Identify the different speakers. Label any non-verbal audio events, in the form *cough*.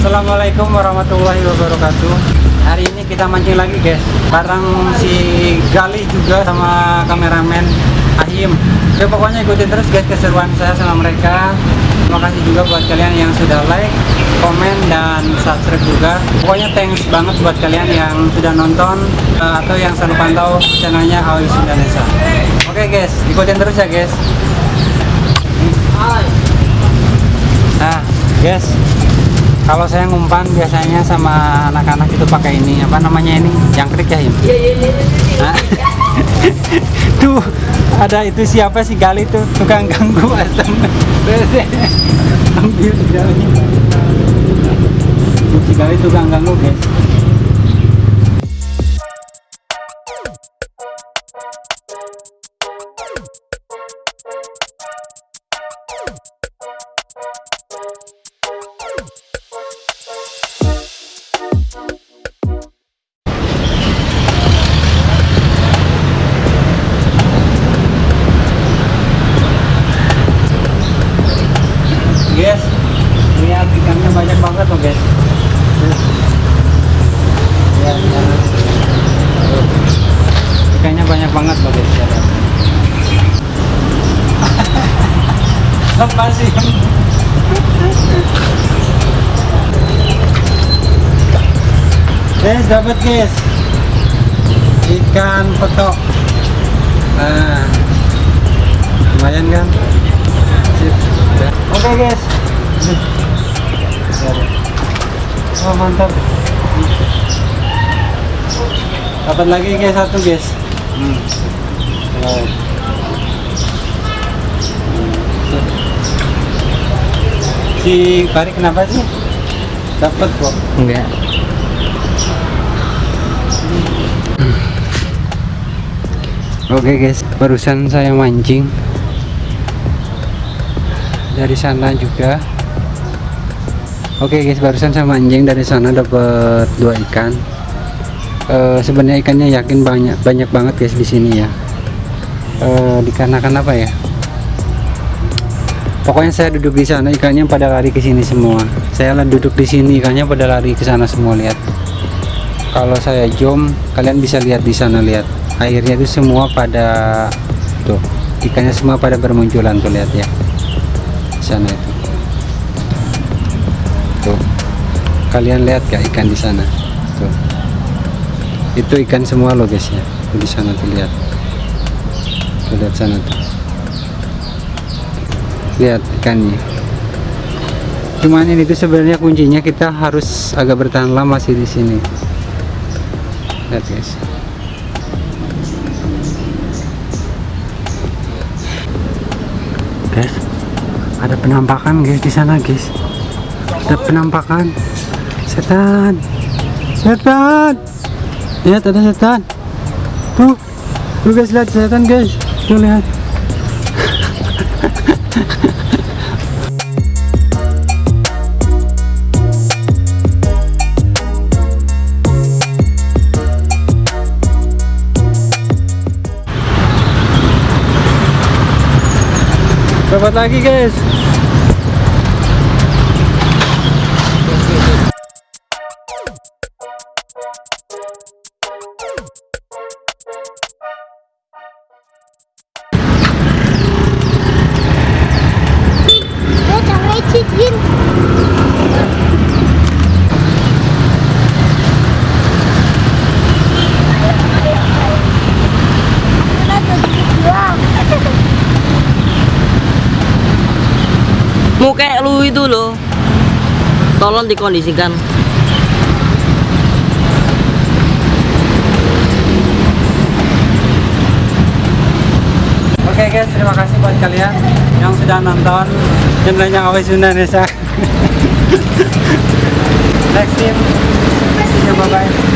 Speaker 1: Assalamualaikum warahmatullahi wabarakatuh. Hari ini kita mancing lagi guys. Bareng si Gali juga sama kameramen Ahim. Oke pokoknya ikutin terus guys keseruan saya sama mereka. Terima kasih juga buat kalian yang sudah like, komen, dan subscribe juga. Pokoknya thanks banget buat kalian yang sudah nonton eh, Atau yang selalu pantau channelnya Awis Indonesia. Oke guys, ikutin terus ya guys. Nah guys kalau saya ngumpan biasanya sama anak-anak itu pakai ini apa namanya ini? Jangkrik ya Im?
Speaker 2: Iya iya iya.
Speaker 1: Nah, *laughs* tuh ada itu siapa sih Gali tuh? Tukang ganggu *laughs* si Gali tukang ganggu guys ikannya banyak banget loh guys *laughs* lepas sih guys dapat guys ikan petok nah lumayan kan. Oke guys. Oh mantap. Dapat lagi guys satu guys. Hmm. Si Pari kenapa sih? Dapat kok.
Speaker 2: Enggak.
Speaker 1: Oke guys, barusan saya mancing dari sana juga. Oke guys, barusan saya mancing dari sana dapat dua ikan. Eh, Sebenarnya ikannya yakin banyak banyak banget guys di sini ya. Eh, dikarenakan apa ya? Pokoknya saya duduk di sana ikannya pada lari ke sini semua. Saya duduk di sini ikannya pada lari ke sana semua lihat. Kalau saya jom, kalian bisa lihat di sana lihat. Airnya itu semua pada tuh ikannya semua pada bermunculan tuh lihat ya di sana itu tuh kalian lihat gak ikan di sana tuh itu ikan semua loh guys ya. Di sana tuh lihat. Lihat sana tuh. Lihat ikannya. Cuman ini tuh sebenarnya kuncinya kita harus agak bertahan lama sih di sini. Lihat guys. Guys ada penampakan guys di sana guys. Ada penampakan. Setan! Setan lihat ada setan tuh tuh guys lihat setan guys tuh lihat dapat lagi guys
Speaker 2: Muka lu itu loh. Tolong dikondisikan.
Speaker 1: Oke guys, terima kasih buat kalian yang sudah nonton channelnya Awes Indonesia. *laughs* Next team, bye bye.